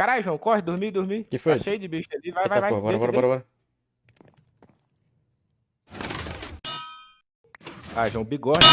Caralho, João, corre, dormir, dormir. Que foi? Tá cheio de bicho ali. Vai, Eita, vai, vai. porra, bora, bora, bora, bora. Ah, João, bigorna.